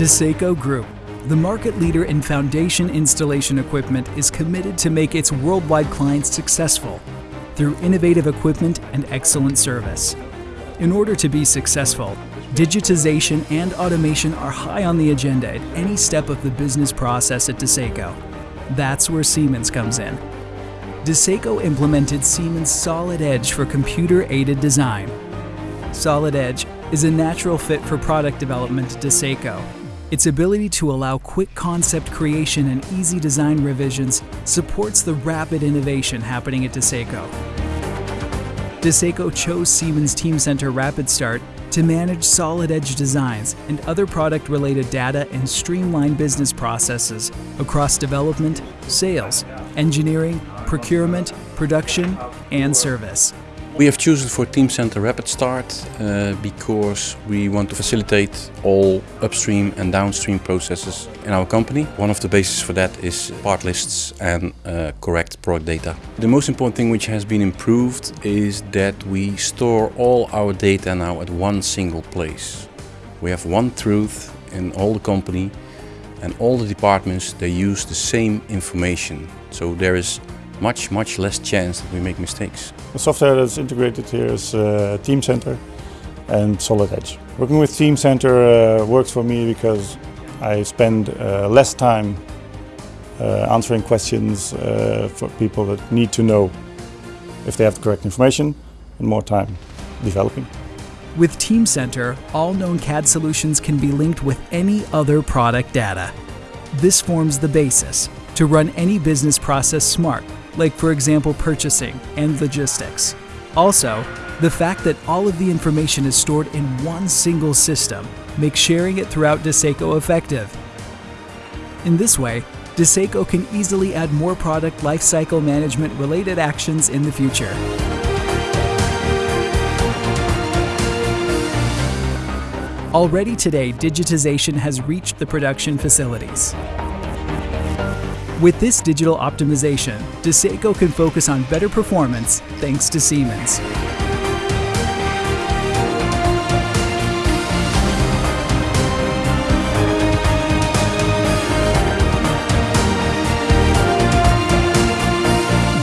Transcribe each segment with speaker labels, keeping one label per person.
Speaker 1: Dieseko Group, the market leader in foundation installation equipment, is committed to make its worldwide clients successful through innovative equipment and excellent service. In order to be successful, digitization and automation are high on the agenda at any step of the business process at Dieseko. That's where Siemens comes in. Dieseko implemented Siemens Solid Edge for computer-aided design. Solid Edge is a natural fit for product development at Dieseko. Its ability to allow quick concept creation and easy design revisions supports the rapid innovation happening at Dieseko. Dieseko chose Siemens Teamcenter Rapid Start to manage solid edge designs and other product related data and streamline business processes across development, sales, engineering, procurement, production, and service.
Speaker 2: We have chosen for Teamcenter Rapid Start uh, because we want to facilitate all upstream and downstream processes in our company. One of the bases for that is part lists and uh, correct product data. The most important thing which has been improved is that we store all our data now at one single place. We have one truth in all the company and all the departments they use the same information. So there is much, much less chance that we make mistakes.
Speaker 3: The software that's integrated here is uh, Teamcenter and Solid Edge. Working with Teamcenter uh, works for me because I spend uh, less time uh, answering questions uh, for people that need to know if they have the correct information and more time developing.
Speaker 1: With Teamcenter, all known CAD solutions can be linked with any other product data. This forms the basis to run any business process smart like for example purchasing and logistics. Also, the fact that all of the information is stored in one single system makes sharing it throughout Dieseko effective. In this way, Dieseko can easily add more product lifecycle management related actions in the future. Already today, digitization has reached the production facilities. With this digital optimization, Dieseko can focus on better performance thanks to Siemens.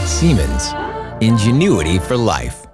Speaker 4: Siemens, ingenuity for life.